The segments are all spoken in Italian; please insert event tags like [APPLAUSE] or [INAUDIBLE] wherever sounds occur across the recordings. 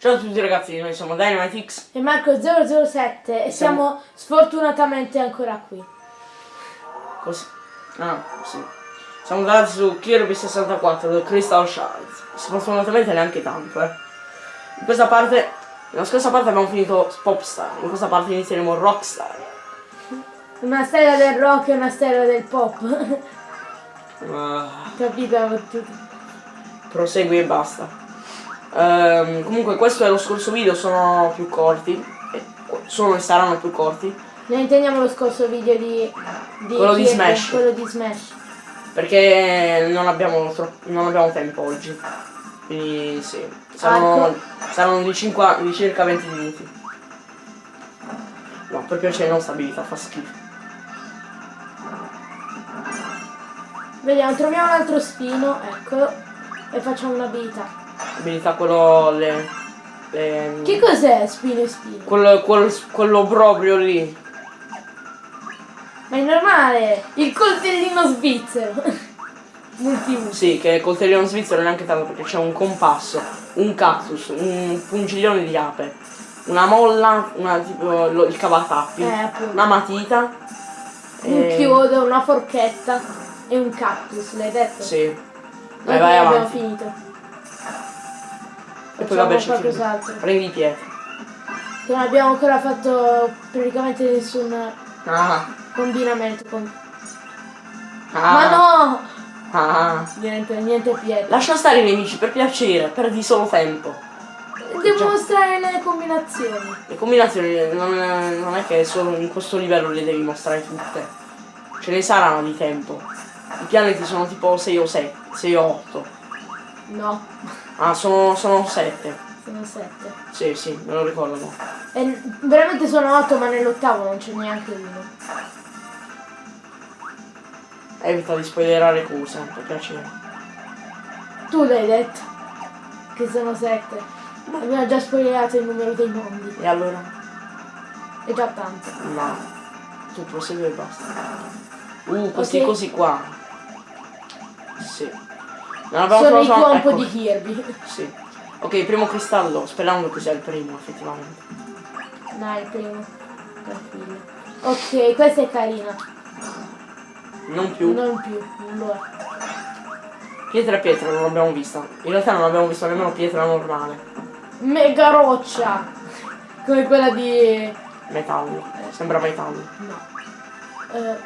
Ciao a tutti ragazzi, noi siamo Dynamitix. E Marco007 e siamo sfortunatamente ancora qui. Così. Ah, sì. Siamo andati su Kirby 64 del Crystal Shards. Sfortunatamente neanche tanto, eh. In questa parte, nella scorsa parte abbiamo finito Popstar, in questa parte inizieremo Rockstar. Una stella del rock e una stella del pop. Uh, Capito prosegui e basta. Ehm, comunque questo è lo scorso video, sono più corti. Sono e saranno più corti. Noi intendiamo lo scorso video di... di Quello di? Smash. Quello di Smash. Perché non abbiamo, non abbiamo tempo oggi. Quindi sì. Saranno, saranno di, cinqua- di circa 20 minuti. No, per piacere non stabilità, fa schifo. Vediamo, troviamo un altro spino, eccolo. E facciamo un'abilità. Abilità quello le. le- Che cos'è spino e spino? quello, quello, quello proprio lì. Ma è normale! Il coltellino svizzero! [LAUGHS] Multiuso. Sì, che col coltellino svizzero neanche tanto perché c'è un compasso, un cactus, un pungiglione di ape, una molla, una tipo lo- il cavatappi, Eh, una matita. Un e- chiodo, una forchetta e un cactus, l'hai detto? Sì. Vai, vai abbiamo avanti. finito. E poi vabbè qualcos'altro. Prendi pietre. Che non abbiamo ancora fatto praticamente nessun Ah, combinamento con... ah, Ma no! ah. Niente, niente pietre. Lascia stare i nemici, per piacere, perdi solo tempo. Devo mostrare le combinazioni. Le combinazioni non, non è che solo in questo livello le devi mostrare tutte. Ce ne saranno di tempo. I pianeti sono tipo 6 o 7, 6 o 8. No, Ah, sono, sono 7. sono sette. Sì, sì, me lo ricordo. E veramente sono otto, ma nell'ottavo non c'è neanche uno. Evita di spoilerare cose, per piacere. Tu l'hai detto. Che sono sette. Abbiamo già spoilerato il numero dei mondi. E allora? È già tanto. No. Tu prosegui e basta. Uh, questi Ok. cosi qua. Sì. Non abbiamo Sono i trovato- tuompo ecco. di Kirby. Sì. Ok, primo cristallo, sperando che sia il primo, effettivamente. Dai, il primo. Tranquillo. Ok, questa è carina. Non più. Non più. Non lo è. Pietra e pietra non l'abbiamo vista. In realtà non abbiamo visto nemmeno pietra normale. Mega roccia. Come quella di... Metallo. Sembra metallo. No. Eh,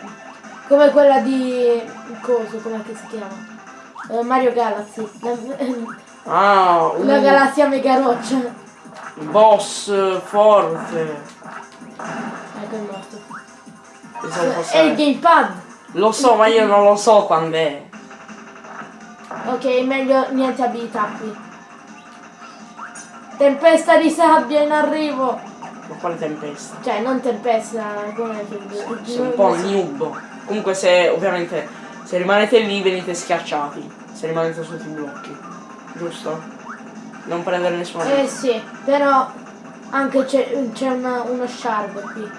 come quella di... Coso, com'è che si chiama? Eh, Mario Galaxy. [LAUGHS] La, Ah, la galassia mega roccia. boss forte. Ecco il morto. È il gamepad. Lo so, ma io non lo so quando è. Ok, meglio niente abilità qui. Tempesta di sabbia in arrivo. Ma quale tempesta? Cioè, non tempesta, come che... Sei un po' noob. Comunque se ovviamente se rimanete lì venite schiacciati. Se rimanete sotto i blocchi. Giusto? Non prendere nessuna Eh sì, però anche c'è uno shard qui.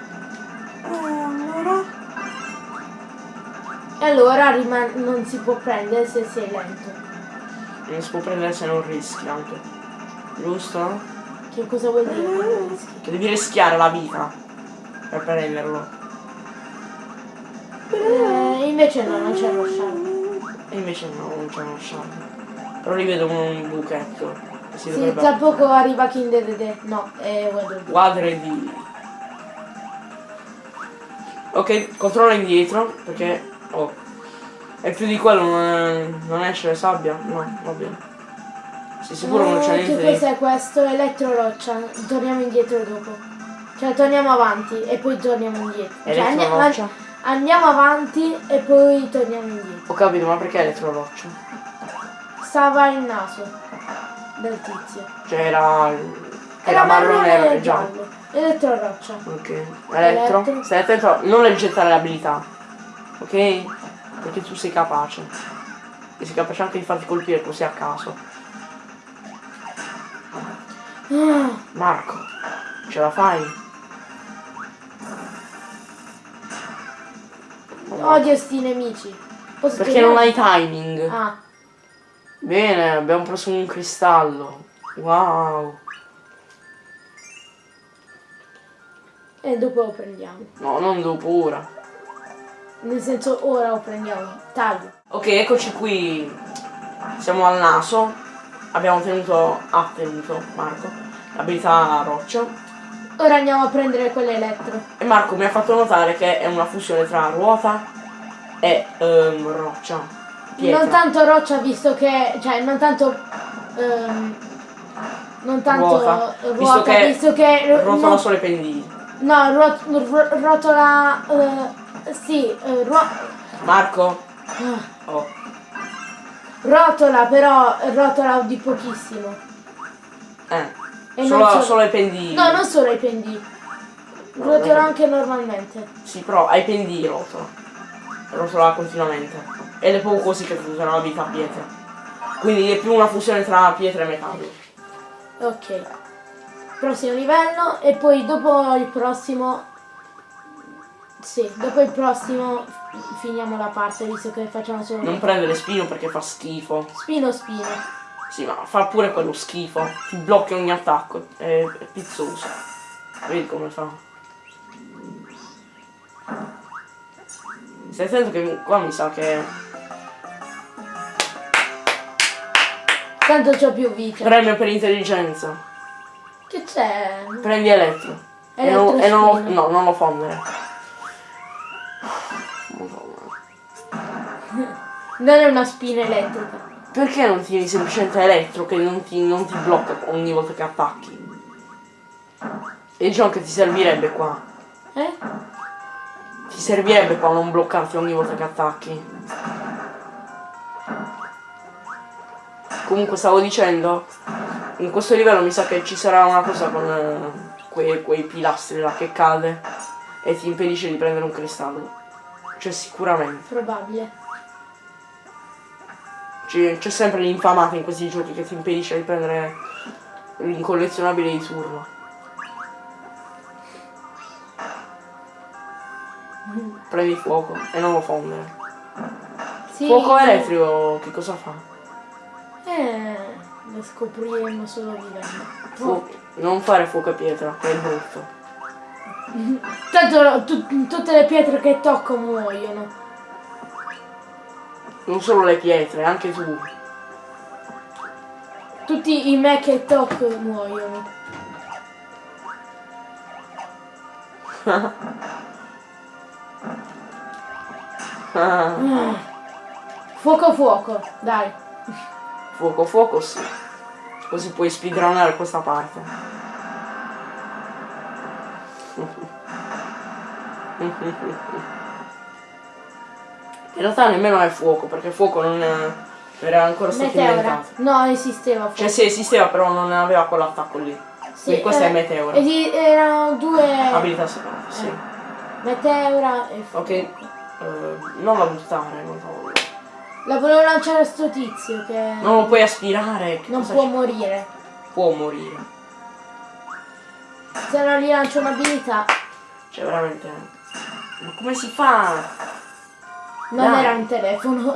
E allora non si può prendere se sei lento. Non si può prendere se non rischi anche. Giusto? Che cosa vuol dire? Che devi rischiare la vita per prenderlo. Eh, invece no, non c'è lo shard. E invece no, non c'è uno shard. Però rivedo un buchetto. che Si Sì, dovrebbe tra poco arriva King Dedede. No, è Weather. Quadre di... Ok, controlla indietro perché... Oh. E più di quello non, non esce sabbia? No, va bene. Sei sicuro non c'è Eh, Che niente cos'è questo? Elettro roccia. Torniamo indietro dopo. Cioè torniamo avanti e poi torniamo indietro. Cioè, andiamo? Andiamo avanti e poi torniamo indietro. Ho capito, ma perché elettroroccia? Stava il naso del tizio. Cioè era... Era marrone e giallo. Elettro roccia. Ok. Elettro. Elettro. Stai attento a non leggettare le abilità. Ok? Perché tu sei capace. E sei capace anche di farti colpire così a caso. Ah, Marco, ce la fai? Odio sti nemici. Posso Perché non hai timing. Ah. Bene, abbiamo preso un cristallo. Wow. E dopo lo prendiamo. No, non dopo, ora. Nel senso, ora lo prendiamo. Taglio. Ok, eccoci qui. Siamo al naso. Abbiamo tenuto, ha tenuto Marco, l'abilità roccia Ora andiamo a prendere quell'elettro. E Marco mi ha fatto notare che è una fusione tra ruota e ehm, roccia. Pietra. Non tanto roccia visto che. cioè non tanto. ehm, non tanto Ruota, ruota, visto che visto che rotola no, solo i pendii. no, ruot- ro- rotola eh, sì, eh, ruo- Marco, ah, oh, rotola però rotola di pochissimo. eh, E solo, non so- solo ai pendii. No, non solo ai pendii. Rotola no. anche normalmente. Sì, però ai pendii rotola. Rotola continuamente. Ed è proprio così che funziona la vita a pietra. Quindi è più una fusione tra pietra e metallo. Ok. Prossimo livello e poi dopo il prossimo Sì, dopo il prossimo finiamo la parte visto che facciamo solo Non prendere spino perché fa schifo. spino spino. Sì, ma fa pure quello schifo. Ti blocchi ogni attacco. È, è pizzoso. Vedi come fa. Stai attento che qua mi sa che. Tanto c'ho più vita. Premio per intelligenza. Che c'è? Prendi elettro. E non, e non lo, no, non lo fondere. [LAUGHS] Non è una spina elettrica. Perché non tieni semplicemente elettro che non ti, non ti blocca ogni volta che attacchi? E diciamo che ti servirebbe qua. Eh? Ti servirebbe qua non bloccarti ogni volta che attacchi. Comunque stavo dicendo, in questo livello mi sa che ci sarà una cosa con eh, quei, quei pilastri là che cade e ti impedisce di prendere un cristallo. Cioè sicuramente. Probabile. C'è sempre l'infamata in questi giochi che ti impedisce di prendere l'incollezionabile di turno. Prendi fuoco e non lo fondere. Sì. Fuoco elettrico che cosa fa? Eh, lo scopriremo solo vivendo. Non fare fuoco a pietra, è brutto. Tanto tu- tutte le pietre che tocco muoiono. Non solo le pietre, anche tu. Tutti i me che tocco muoiono. Ah, [LAUGHS] Fuoco fuoco, dai. fuoco fuoco sì. Così puoi speedrunnare questa parte. [LAUGHS] In realtà nemmeno è fuoco, perché fuoco non era ancora stato Meteora. inventato. No, esisteva fuoco. Cioè sì, esisteva, però non aveva quell'attacco lì. Sì, Quindi questa eh, è Meteora. esi- erano due Abilità separate, sì. Meteora e fuoco. Ok, eh, non la buttare, non la voglio. La volevo lanciare a sto tizio che Non lo puoi aspirare, che non può morire. Può morire. Se non gli lancio un'abilità, Cioè veramente. Ma come si fa? Non Dai. era un telefono.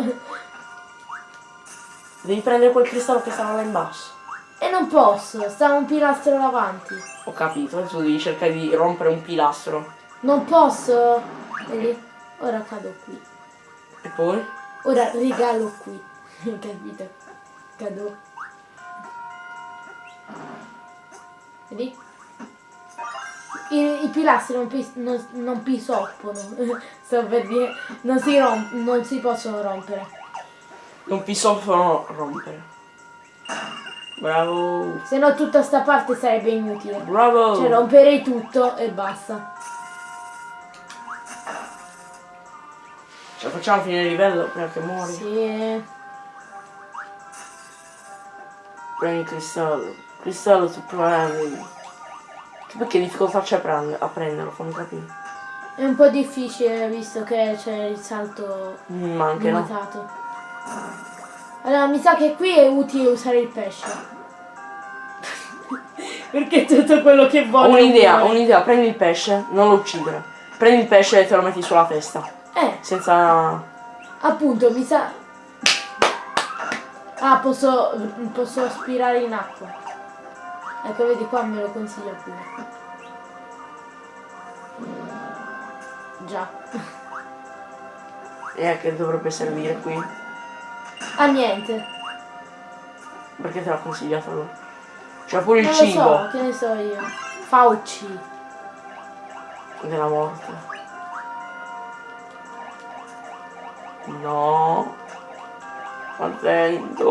Devi prendere quel cristallo che stava là in basso. e non posso, sta un pilastro davanti. Ho capito, adesso devi cercare di rompere un pilastro. Non posso. Vedi? Ora cado qui. E poi? Ora regalo qui. [LAUGHS] Capito? Cado. Vedi? I, i pilastri non, pis- non, non pisoppono. [LAUGHS] Sto per dire. Non si, rom- non si possono rompere. Non possono rompere. Bravo. Se no tutta sta parte sarebbe inutile. Bravo. Cioè romperei tutto e basta. Cioè facciamo finire il livello prima che muori. Sì. Prendi cristallo. Cristallo tu prendi. Che difficoltà c'è a prenderlo, fammi capire. È un po' difficile visto che c'è il salto Mm, Ma anche no. limitato. Allora mi sa che qui è utile usare il pesce. [LAUGHS] Perché tutto quello che voglio. un'idea, un'idea, prendi il pesce, non lo uccidere. Prendi il pesce e te lo metti sulla testa. Eh, Senza. appunto, mi sa. Ah, posso. posso aspirare in acqua. Ecco, vedi qua me lo consiglia pure. Già. E a che dovrebbe servire qui? Ah niente. Perché te l'ha consigliato lui? C'è pure il Non cibo so, che ne so io. Fauci. della morte. No. Attento.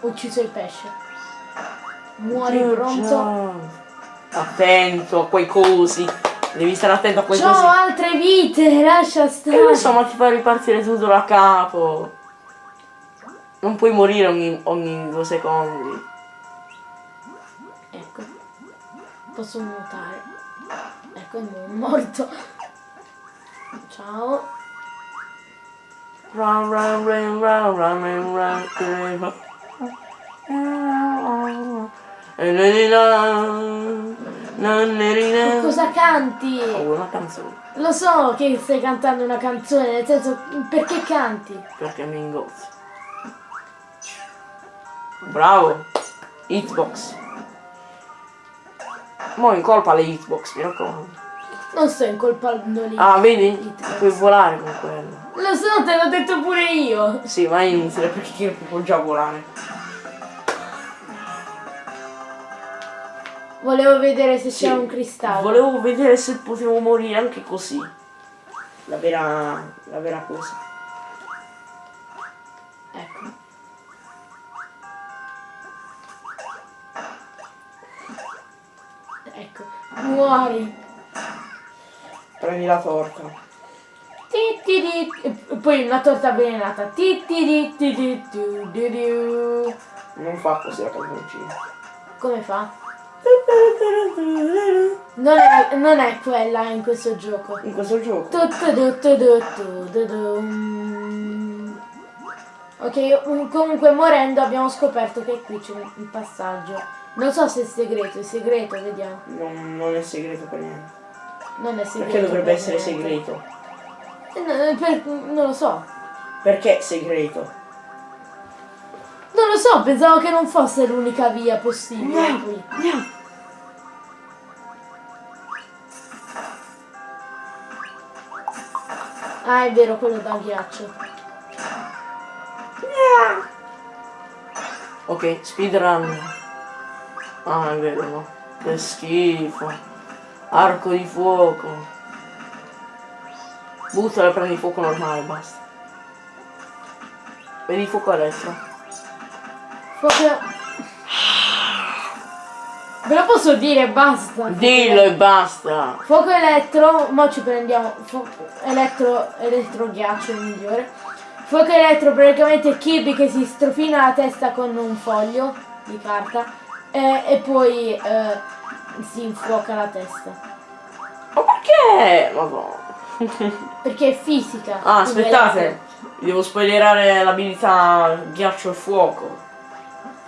Ho ucciso il pesce. Muori pronto. Attento a quei cosi. Devi stare attento a quei C'ho cosi. altre vite, lascia E stare. lo so, ma ti fa ripartire tutto da capo. Non puoi morire ogni, ogni due secondi. Ecco. Posso nuotare. Ecco, è morto. Ciao. Run, run, run, run, run, run, run, run. E di la. Cosa canti? Oh, una canzone, Lo so che stai cantando una canzone, nel senso, perché canti? perché mi ingozzi. Bravo! Hitbox. Mo' incolpa le hitbox, mi raccomando. Non sto incolpando lì. Ah, vedi? Hitbox. Puoi volare con quello. Lo so, te l'ho detto pure io. Sì, ma è inutile perché io può già volare. Volevo vedere se Sì. c'è un cristallo. Volevo vedere se potevo morire anche così. La vera. la vera cosa. Ecco. Ecco. Muori. Prendi la torta. E poi una torta avvelenata. Non fa così la canzoncina. Come fa? Non è, non è quella in questo gioco. In questo gioco. Tu, tu, du, tu, du, tu, du, du. Mm. Ok, um, comunque morendo abbiamo scoperto che qui c'è un passaggio. Non so se è segreto, è segreto, vediamo. Non, non è segreto per niente. Non è segreto. Perché dovrebbe per essere niente. segreto? Eh, no, per- non lo so. Perché segreto? Non lo so, pensavo che non fosse l'unica via possibile No. qui. Andiamo. Ah, è vero, quello da ghiaccio. Ok, speedrun. Ah, è vero, no. Che schifo. Arco di fuoco. Buttala e prendi fuoco normale, basta. Vedi fuoco elettro. Fuoco... Ve lo posso dire, basta. Dillo e basta. Fuoco elettro, mo ci prendiamo. fu- elettro, elettro ghiaccio il migliore. Fuoco elettro praticamente Kirby che si strofina la testa con un foglio di carta eh, e poi eh, si infuoca la testa. Ma perché? Madonna. [LAUGHS] Perché è fisica. Ah, aspettate. Devo spoilerare l'abilità ghiaccio e fuoco.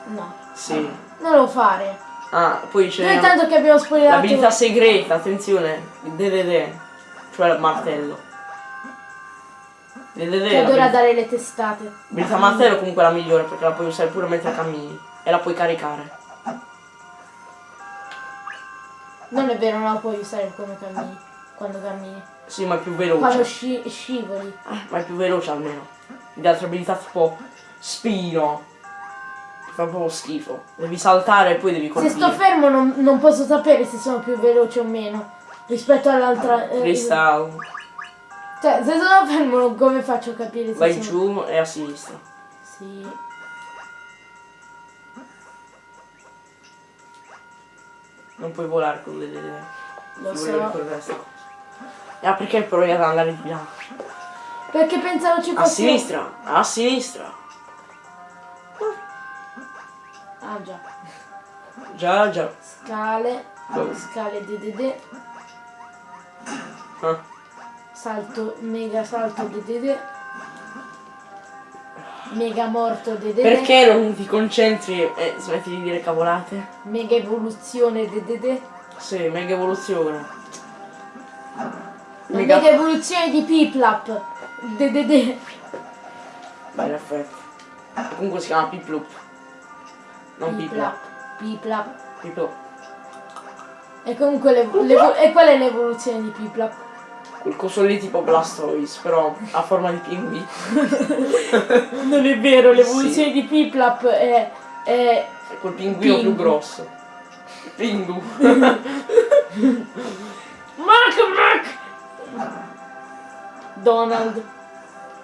No, Sì. non lo fare. Ah, poi Noi c'è tanto che abbiamo spoilerato. l'abilità segreta, attenzione. Il DDD. Cioè il martello. DDD Che adora dare le testate. l'abilità martello è comunque la migliore perché la puoi usare pure mentre cammini. E la puoi caricare. Non è vero, non la puoi usare come cammini. Quando cammini. Sì, ma è più Quando veloce. sci- scivoli. Eh, ma è più veloce almeno. Le altre abilità tipo spino. Fa proprio schifo. Devi saltare e poi devi Se colpire. sto fermo non, non posso sapere se sono più veloce o meno. Rispetto all'altra. eh, Freestyle. Cioè, se sono fermo come faccio a capire se Vai sono... giù e a sinistra. Sì. Non puoi volare con le. Lo so. cosa. Ah, perché provi ad andare di là? Perché pensavo ci A fosse. sinistra, a sinistra. Ah già. Già, già. Scale. Dove? Scale DDD. Ah, Salto. Mega salto DDD. Mega morto DDD. Perché non ti concentri e smetti di dire cavolate? Mega evoluzione DDD. Sì, mega evoluzione. Mega... mega evoluzione di Piplap. DDD. Beh, in effetti. Comunque si chiama Piplup. Non Piplup. Piplap. Piplap. Piplup. E comunque l'evo- e qual è l'evoluzione di Piplap? Quel coso lì tipo Blastoise, però a forma di pinguì. [LAUGHS] Non è vero, l'evoluzione di Piplap è, è E quel pinguino più Pingu. grosso. Pingu. [LAUGHS] Mac Mac! Donald.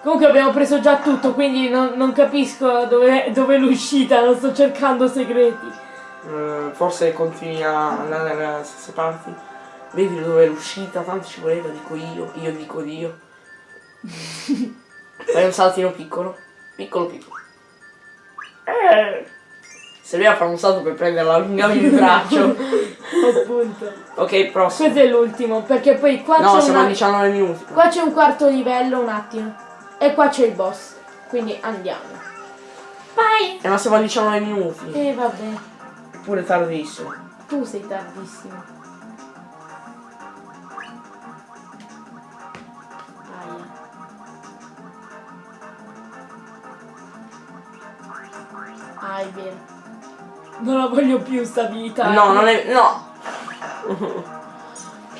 Comunque abbiamo preso già tutto, quindi non, non capisco dove, dove è l'uscita, non sto cercando segreti. Eh, forse continui a andare dalle stesse parti. Vedi dove è l'uscita, tanto ci voleva, dico io, io dico io. [LAUGHS] Fai un saltino piccolo. Piccolo piccolo. Eh. Serviva fare un salto per prenderla, allungami il [LAUGHS] braccio. Appunto. ok, prossimo. Questo è l'ultimo, perché poi qua No, c'è siamo a una- 19 minuti. Qua c'è un quarto livello, un attimo. E qua c'è il boss. Quindi andiamo. Vai! Eh, ma siamo a 19 minuti. E vabbè, Pure tardissimo. tu sei tardissimo. Aia. Ah, è vero. Non la voglio più stabilità. No, non è. No! [LAUGHS]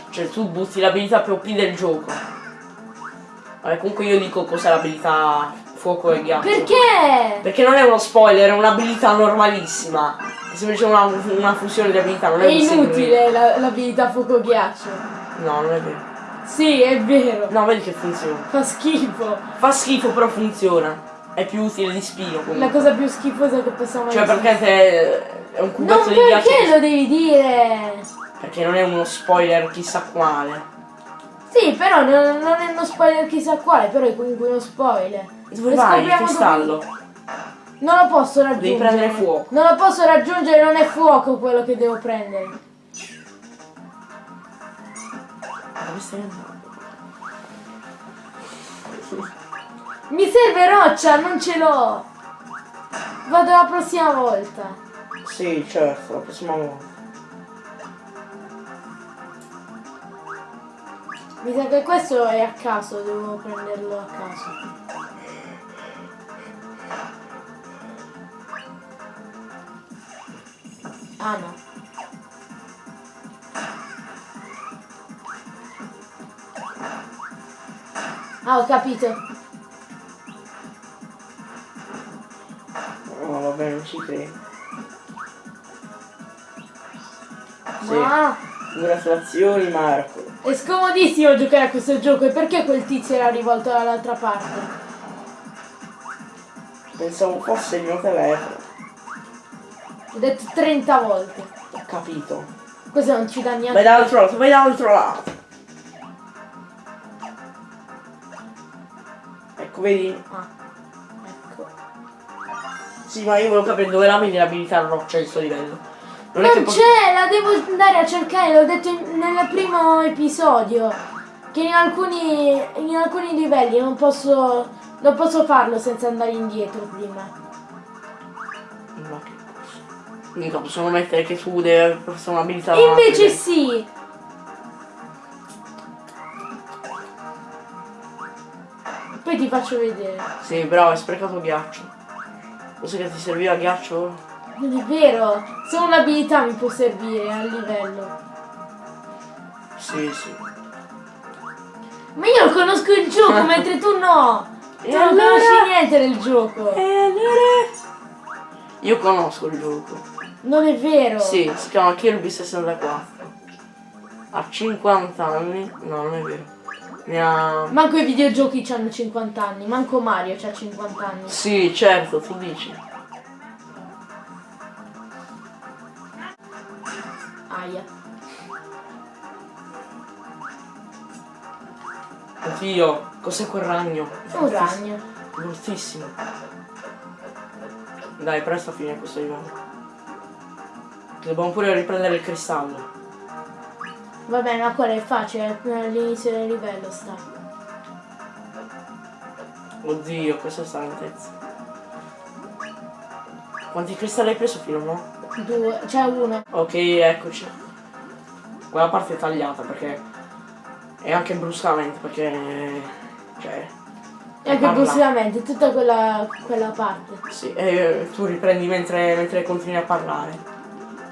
cioè tu butti l'abilità più OP del gioco. Vabbè, comunque io dico cos'è l'abilità fuoco e ghiaccio. Perché? Perché non è uno spoiler, è un'abilità normalissima. È semplicemente una, una fusione di abilità, non è, È inutile la- l'abilità fuoco ghiaccio. No, non è vero. Sì, è vero. No, vedi che funziona. Fa schifo. Fa schifo, però funziona. È più utile di spino La comunque. cosa più schifosa che possiamo Cioè perché te è un Non cubetto di ghiaccio. perché che- lo devi dire? Perché non è uno spoiler chissà quale. Sì, però non, non è uno spoiler chissà quale, però è comunque uno spoiler. Dove vai? Il cristallo. dove- Non lo posso raggiungere. Devi prendere fuoco. Non lo posso raggiungere, non è fuoco quello che devo prendere. Dove stai andando? Mi serve roccia, non ce l'ho. Vado la prossima volta. Sì, certo, la prossima volta. Mi sa che questo è a caso, devo prenderlo a caso. Ah no. Ah, ho capito. No, vabbè, non ci credo. Sì. Ma Congratulazioni Marco. È scomodissimo giocare a questo gioco. E perché quel tizio era rivolto dall'altra parte? Pensavo fosse il mio telefono. Ho detto 30 volte. Ho capito. Questo non ci dà Vai niente. dall'altro lato, vai dall'altro lato. Ecco, vedi? Ah, ecco. Sì, ma io volevo capire dove la vedi l'abilità roccia di sto livello. Non, Non c'è, la devo andare a cercare, l'ho detto in- nel primo episodio. Che in alcuni, in alcuni livelli non posso, non posso farlo senza andare indietro prima. Ma che cosa? Mica possono mettere che tu devi fosse un'abilità. Invece sì. Poi ti faccio vedere. Sì, bravo, hai sprecato ghiaccio. Cos'è che ti serviva ghiaccio? Non è vero, solo un'abilità mi può servire al livello. Sì, sì. Ma io conosco il gioco, [LAUGHS] mentre tu no. Tu E non allora? conosci niente del gioco. E allora? Io conosco il gioco. Non è vero. Sì, si chiama Kirby 64. Ha 50 anni. No, non è vero. Ne ha. Manco i videogiochi hanno 50 anni, manco Mario ha 50 anni. Sì, certo, tu dici. Aia. Oddio, cos'è quel ragno? Un ragno. Bruttissimo. Dai, presto a finire questo livello. Dobbiamo pure riprendere il cristallo. Vabbè, ma quello è facile, all'inizio del livello sta. Oddio, questa è sta lentezza. Quanti cristalli hai preso fino no? Due, c'è uno. Ok, eccoci. Quella parte è tagliata perché. E anche bruscamente perché. Cioè. E anche bruscamente, tutta quella, quella parte. Sì, e tu riprendi mentre, mentre continui a parlare.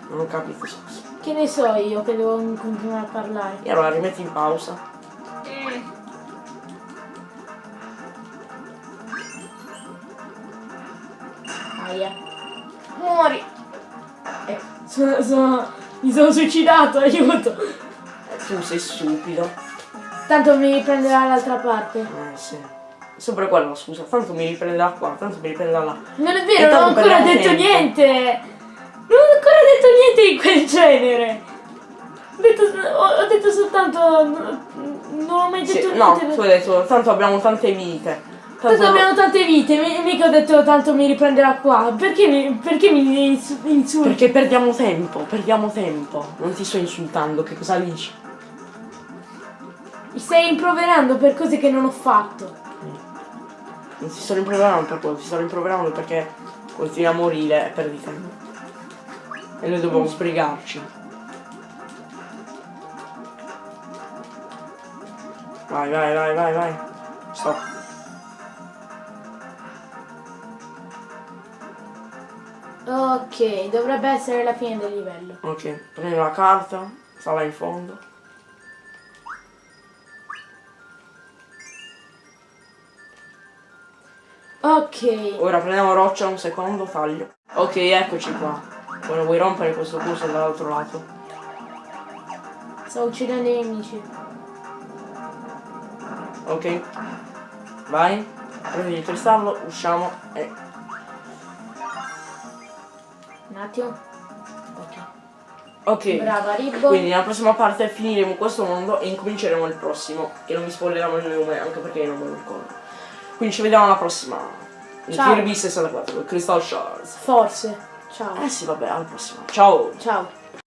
Non ho capito. Che ne so io che devo continuare a parlare. E allora rimetti in pausa. Aia. Muori. Sono, sono, mi sono suicidato, [LAUGHS] aiuto. Tu sei stupido. Tanto mi riprenderà l'altra parte. Eh sì. Sempre quello, scusa. Tanto mi riprenderà qua, tanto mi riprenderà là. Non è vero, non ho ancora detto tempo. niente. Non ho ancora detto niente di quel genere. Ho detto, ho, ho detto soltanto. Non ho mai Sì, detto no, niente. tu hai detto, tanto abbiamo tante vite. Tanto, Tanto abbiamo tante vite, mi- mica ho detto tanto mi riprenderà qua. Perché mi, perché mi ins- insulti? Perché perdiamo tempo, perdiamo tempo. Non ti sto insultando, che cosa dici? Mi stai rimproverando per cose che non ho fatto. Non ti sto rimproverando per quello, ti sto rimproverando perché continui a morire e perdi tempo. E noi dobbiamo sbrigarci. Vai, vai, vai, vai, vai. Stop. Ok, dovrebbe essere la fine del livello. Ok, prendi la carta, sta là in fondo. Ok. Ora prendiamo roccia un secondo, taglio. Ok, eccoci qua. Ora vuoi rompere questo coso dall'altro lato? Sto uccidendo i nemici. Ok. Vai. Prendi il cristallo, usciamo e... attimo. Ok. Ok. Brava Ribbo. Quindi nella prossima parte finiremo questo mondo e incominceremo il prossimo. Che non mi spoileremo il nome anche perché io non me lo ricordo. Quindi ci vediamo alla prossima. Il Ciao. Kirby 64, il Crystal Shards. Forse. Ciao. Eh sì, vabbè, alla prossima. Ciao. Ciao.